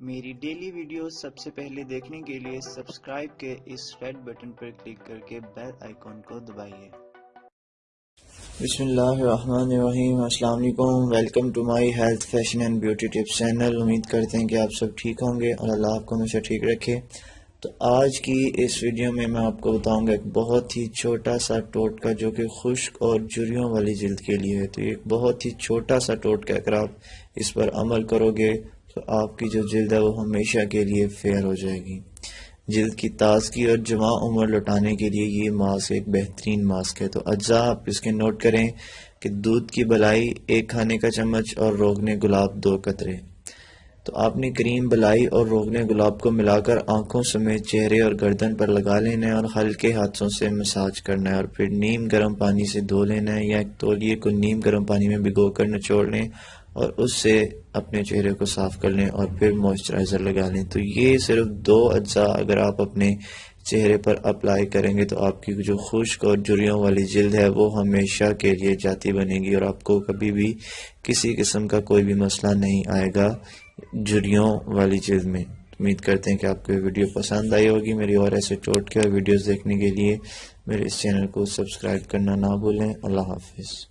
میری daily video سب سے پہلے دیکھنے کے لیے سبسکرائب کے اس ریڈ بٹن پر کلک کر کے بیل آئیکن کو دبائیے۔ بسم اللہ الرحمن الرحیم۔ السلام علیکم۔ Welcome to my health fashion and beauty tips channel امید کرتے ہیں کہ آپ سب ٹھیک ہوں گے اور اللہ آپ کو ہمیشہ ٹھیک رکھے۔ تو آج کی اس ویڈیو میں میں آپ کو بتاؤں گا ایک بہت ہی چھوٹا سا ٹوٹکا جو کہ خشک اور جریوں والی جلد کے لیے ہے۔ تو ایک بہت ہی چھوٹا سا ٹوٹکا اگر آپ اس پر عمل کرو گے تو آپ کی جو جلد ہے وہ ہمیشہ کے لیے فیئر ہو جائے گی۔ جلد کی تازگی اور جمع عمر لٹانے کے لیے یہ ماسک ایک بہترین ماسک ہے۔ تو اجزاء آپ اس کے نوٹ کریں کہ دودھ کی بلائی ایک کھانے کا چمچ اور روغنے گلاب دو قطرے۔ تو آپ نے کریم بلائی اور روغنے گلاب کو ملا کر آنکھوں سمیت چہرے اور گردن پر لگا لینا ہے اور ہلکے ہاتھوں سے مساج کرنا ہے اور پھر نیم گرم پانی سے دھو لینا ہے یا ایک تولیے کو نیم گرم پانی میں بھگو کر نچوڑ لیں اور اس سے اپنے چہرے کو صاف کر لیں اور پھر موئسچرائزر لگا لیں۔ تو یہ صرف دو اجزاء اگر آپ اپنے چہرے پر اپلائی کریں گے تو آپ کی جو خشک اور جریوں والی جلد ہے وہ ہمیشہ کے لیے جاتی بنے گی اور آپ کو کبھی بھی کسی قسم کا کوئی بھی مسئلہ نہیں آئے گا جریوں والی جلد میں۔ امید کرتے ہیں کہ آپ کو یہ ویڈیو پسند آئی ہوگی۔ میری اور ایسے ٹوٹ کے اور ویڈیوز دیکھنے کے لیے میرے اس چینل کو سبسکرائب کرنا نہ بھولیں۔ اللہ حافظ۔